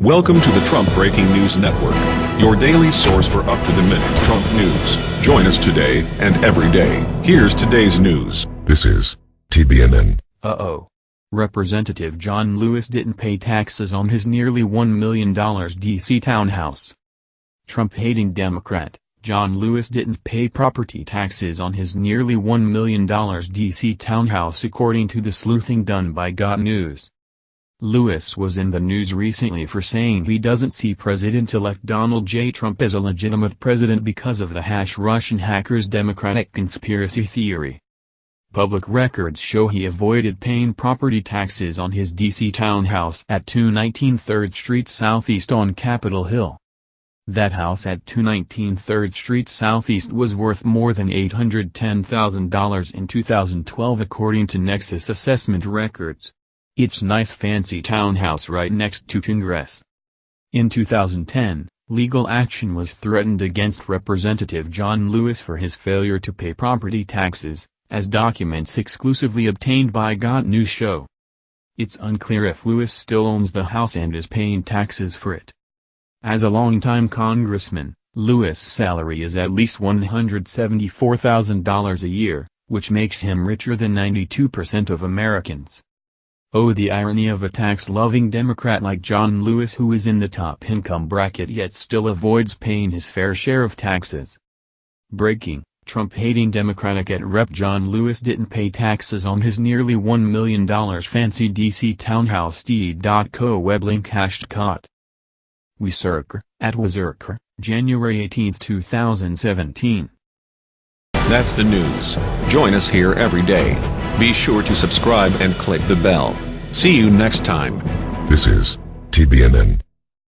Welcome to the Trump Breaking News Network, your daily source for up-to-the-minute Trump news. Join us today and every day. Here's today's news. This is TBNN. Uh-oh. Representative John Lewis didn't pay taxes on his nearly $1 million D.C. townhouse. Trump-hating Democrat, John Lewis didn't pay property taxes on his nearly $1 million D.C. townhouse according to the sleuthing done by Got News. Lewis was in the news recently for saying he doesn't see President-elect Donald J. Trump as a legitimate president because of the hash Russian hackers Democratic conspiracy theory. Public records show he avoided paying property taxes on his D.C. townhouse at 219 3rd Street Southeast on Capitol Hill. That house at 219 3rd Street Southeast was worth more than $810,000 in 2012 according to Nexus Assessment Records. It's nice fancy townhouse right next to Congress. In 2010, legal action was threatened against Representative John Lewis for his failure to pay property taxes, as documents exclusively obtained by Got News show. It's unclear if Lewis still owns the house and is paying taxes for it. As a longtime congressman, Lewis' salary is at least $174,000 a year, which makes him richer than 92% of Americans. Oh the irony of a tax-loving Democrat like John Lewis who is in the top income bracket yet still avoids paying his fair share of taxes. Breaking, Trump-hating Democratic at Rep. John Lewis didn't pay taxes on his nearly $1 million fancy D.C. townhouse D.co web link hashed caught. Wizerker, at Wizerker, January 18, 2017. That's the news. Join us here every day. Be sure to subscribe and click the bell. See you next time. This is TBNN.